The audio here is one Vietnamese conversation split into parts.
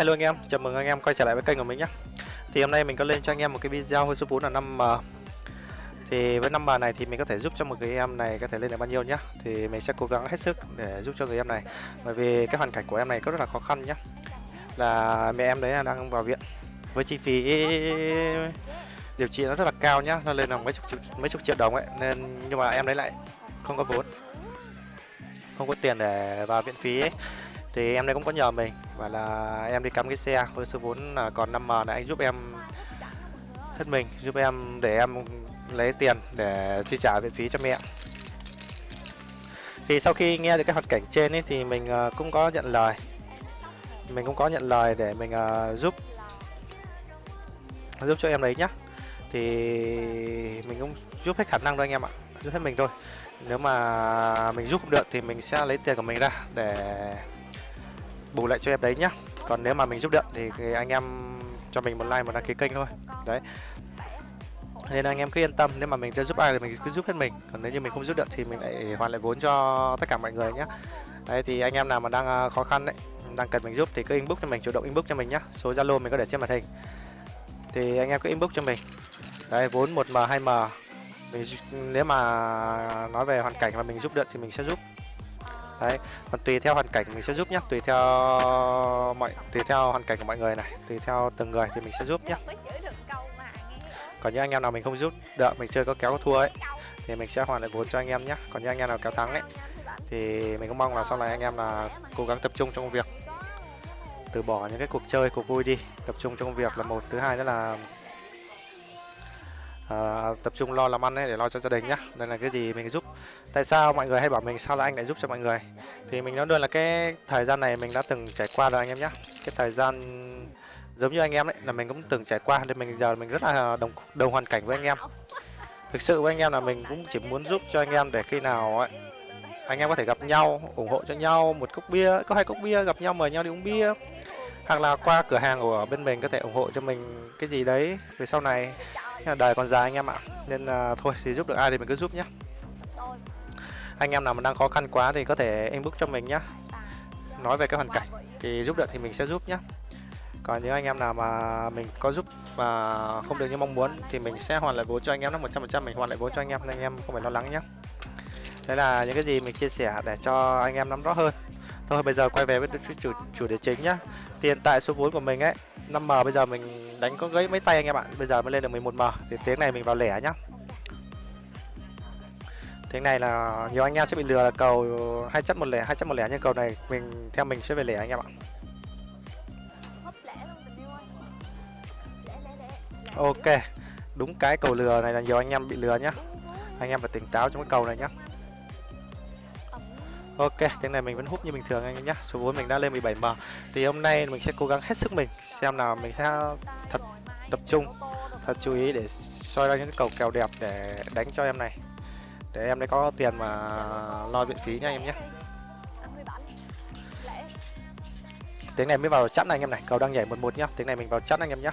Hello anh em, chào mừng anh em quay trở lại với kênh của mình nhé. Thì hôm nay mình có lên cho anh em một cái video hơi số vốn là 5M Thì với 5M này thì mình có thể giúp cho một người em này có thể lên được bao nhiêu nhá Thì mình sẽ cố gắng hết sức để giúp cho người em này. Bởi vì cái hoàn cảnh của em này có rất là khó khăn nhá Là mẹ em đấy là đang vào viện Với chi phí điều trị nó rất là cao nhá Nó lên là mấy chục, mấy chục triệu đồng ấy. Nên nhưng mà em đấy lại không có vốn Không có tiền để vào viện phí ấy thì em đây cũng có nhờ mình. Và là em đi cắm cái xe với số vốn là còn 5m là anh giúp em hết mình, giúp em để em lấy tiền để chi trả viện phí cho mẹ. Thì sau khi nghe được cái hoàn cảnh trên ấy thì mình ờ, cũng có nhận lời. Mình cũng có nhận lời để mình ờ, giúp giúp cho em đấy nhá. Thì mình cũng giúp hết khả năng thôi anh em ạ, giúp hết mình thôi. Nếu mà mình giúp không được thì mình sẽ lấy tiền của mình ra để bù lại cho em đấy nhá. Còn nếu mà mình giúp được thì anh em cho mình một like, một đăng ký kênh thôi. Đấy. Nên anh em cứ yên tâm, nếu mà mình chưa giúp ai thì mình cứ giúp hết mình. Còn nếu như mình không giúp được thì mình lại hoàn lại vốn cho tất cả mọi người nhé đấy, thì anh em nào mà đang à, khó khăn đấy đang cần mình giúp thì cứ inbox cho mình, chủ động inbox cho mình nhé số zalo mình có để trên màn hình. Thì anh em cứ inbox cho mình. Đấy, vốn 1 m 2 m. Mình nếu mà nói về hoàn cảnh mà mình giúp được thì mình sẽ giúp đấy còn tùy theo hoàn cảnh mình sẽ giúp nhé tùy theo mọi tùy theo hoàn cảnh của mọi người này tùy theo từng người thì mình sẽ giúp nhé còn những anh em nào mình không giúp được mình chơi có kéo có thua ấy thì mình sẽ hoàn lại vốn cho anh em nhé còn những anh em nào kéo thắng ấy thì mình cũng mong là sau này anh em là cố gắng tập trung trong công việc từ bỏ những cái cuộc chơi cuộc vui đi tập trung trong công việc là một thứ hai nữa là uh, tập trung lo làm ăn ấy để lo cho gia đình nhá. Đây là cái gì mình giúp tại sao mọi người hay bảo mình sao là anh lại giúp cho mọi người? Thì mình nói luôn là cái thời gian này mình đã từng trải qua rồi anh em nhé cái thời gian giống như anh em đấy, là mình cũng từng trải qua. Nên mình giờ mình rất là đồng đồng hoàn cảnh với anh em. Thực sự với anh em là mình cũng chỉ muốn giúp cho anh em để khi nào ấy, anh em có thể gặp nhau, ủng hộ cho nhau, một cốc bia, có hai cốc bia, gặp nhau, mời nhau đi uống bia. Hoặc là qua cửa hàng của bên mình có thể ủng hộ cho mình cái gì đấy về sau này. Đời còn dài anh em ạ, nên là thôi, thì giúp được ai thì mình cứ giúp nhé anh em nào mà đang khó khăn quá thì có thể inbox cho mình nhé nói về cái hoàn cảnh thì giúp được thì mình sẽ giúp nhé còn những anh em nào mà mình có giúp mà không được như mong muốn thì mình sẽ hoàn lại vốn cho anh em nó một trăm phần trăm mình hoàn lại vốn cho anh em, nên anh em không phải lo lắng nhé đấy là những cái gì mình chia sẻ để cho anh em nắm rõ hơn. Thôi, bây giờ quay về với chủ chủ đề chính nhá. Thì hiện tại số vốn của mình ấy 5m bây giờ mình đánh có gãy mấy tay anh em ạ. Bây giờ mới lên được 11m thì tiếng này mình vào lẻ nhá tiếng này là nhiều anh em sẽ bị lừa là cầu hai chất một lẻ hai chất một lẻ nhưng cầu này mình theo mình sẽ về lẻ anh em ạ. Ok đúng cái cầu lừa này là nhiều anh em bị lừa nhá. Anh em phải tỉnh táo trong cái cầu này nhá. Ok, tiếng này mình vẫn hút như bình thường anh em nhé Số vốn mình đã lên 17M Thì hôm nay mình sẽ cố gắng hết sức mình Xem nào mình sẽ thật tập trung Thật chú ý để soi ra những cái cầu kèo đẹp để đánh cho em này để em đấy có tiền mà lo viện phí nha anh em nhé. Tiếng này mới vào chẵn anh em này Cầu đang nhảy 11 nhá. Tiếng này mình vào chẵn anh em nhé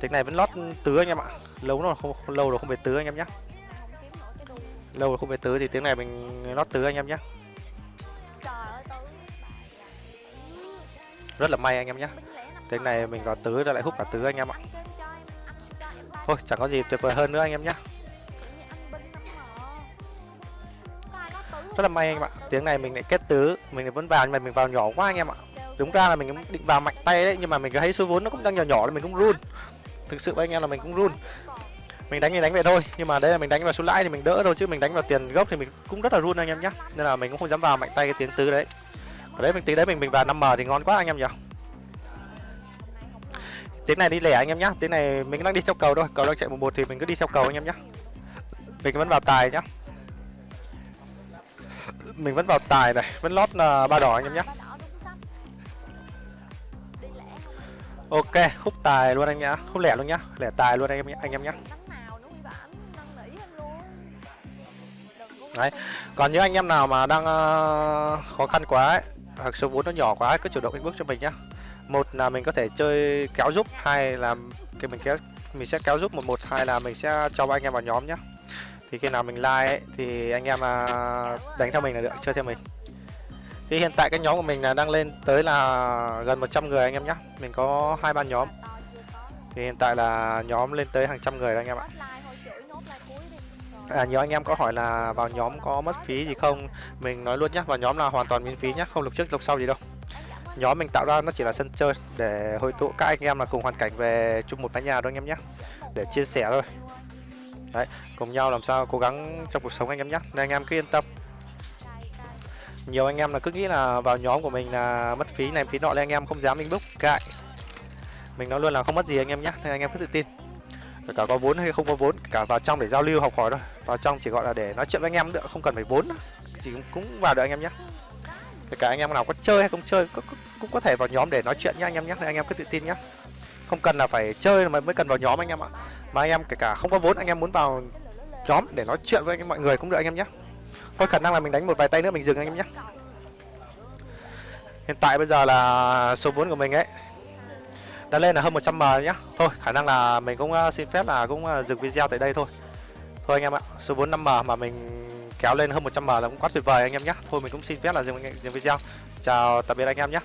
Tiếng này vẫn lót tứ anh em ạ. Lâu rồi không, lâu rồi không về tứ anh em nhé lâu rồi không về tứ thì tiếng này mình lót tứ anh em nhé rất là may anh em nhé tiếng này mình vào tứ ra lại hút cả tứ anh em ạ. Thôi chẳng có gì tuyệt vời hơn nữa anh em nhé rất là may anh em ạ. Tiếng này mình lại kết tứ, mình vẫn vào, nhưng mà mình vào nhỏ quá anh em ạ. Đúng ra là mình cũng định vào mạnh tay đấy, nhưng mà mình thấy số vốn nó cũng đang nhỏ nhỏ là mình cũng run. Thực sự với anh em là mình cũng run. Mình đánh thì đánh vậy thôi, nhưng mà đây là mình đánh vào số lãi thì mình đỡ thôi, chứ mình đánh vào tiền gốc thì mình cũng rất là run anh em nhé nên là mình cũng không dám vào mạnh tay cái tiếng tứ đấy. Ở đấy mình, tí đấy mình mình vào 5 m thì ngon quá anh em nhỉ tiếng này đi lẻ anh em nhá. Tiếng này mình đang đi theo cầu thôi, cầu đang chạy một một thì mình cứ đi theo cầu anh em nhá. Mình vẫn vào tài nhá mình vẫn vào tài này vẫn lót là ba đỏ anh em nhá ok khúc tài luôn anh nhá khúc lẻ luôn nhá lẻ tài luôn anh em anh em nhá. Đấy còn những anh em nào mà đang uh, khó khăn quá ấy, hoặc số vốn nó nhỏ quá cứ chủ động inbox cho mình nhá. Một là mình có thể chơi kéo giúp hai là cái mình kéo mình sẽ kéo giúp một một hai là mình sẽ cho anh em vào nhóm nhá thì khi nào mình like ấy, thì anh em à, đánh theo mình là được chơi theo mình. Thì hiện tại cái nhóm của mình là đang lên tới là gần 100 người anh em nhé mình có hai ba nhóm. Thì hiện tại là nhóm lên tới hàng trăm người rồi anh em ạ. À, nhiều anh em có hỏi là vào nhóm có mất phí gì không? Mình nói luôn nhé, vào nhóm là hoàn toàn miễn phí nhé, không lục trước lục sau gì đâu. Nhóm mình tạo ra nó chỉ là sân chơi để hội tụ các anh em là cùng hoàn cảnh về chung một mái nhà thôi anh em nhé Để chia sẻ thôi. Đấy, cùng nhau làm sao cố gắng trong cuộc sống anh em nhé Nên anh em cứ yên tâm Nhiều anh em là cứ nghĩ là vào nhóm của mình là mất phí này phí nọ nên anh em không dám inbox cại Mình nói luôn là không mất gì anh em nhé, nên anh em cứ tự tin kể cả có vốn hay không có vốn cả vào trong để giao lưu học hỏi thôi vào trong chỉ gọi là để nói chuyện với anh em nữa không cần phải vốn chỉ cũng, cũng vào được anh em nhé kể cả anh em nào có chơi hay không chơi cũng, cũng có thể vào nhóm để nói chuyện nhá anh em nhé nên anh em cứ tự tin nhé không cần là phải chơi mà mới cần vào nhóm anh em ạ mà anh em kể cả không có vốn anh em muốn vào nhóm để nói chuyện với anh em mọi người cũng được anh em nhé. Thôi khả năng là mình đánh một vài tay nữa mình dừng anh em nhé. Hiện tại bây giờ là số vốn của mình ấy đã lên là hơn 100 m nhá thôi khả năng là mình cũng ờ, xin phép là cũng ờ, dừng video tại đây thôi. Thôi anh em ạ số 4 5 m mà mình kéo lên hơn 100 m là cũng quá tuyệt vời anh em nhé. Thôi mình cũng xin phép là dừng, dừng video. Chào tạm biệt anh em nhé.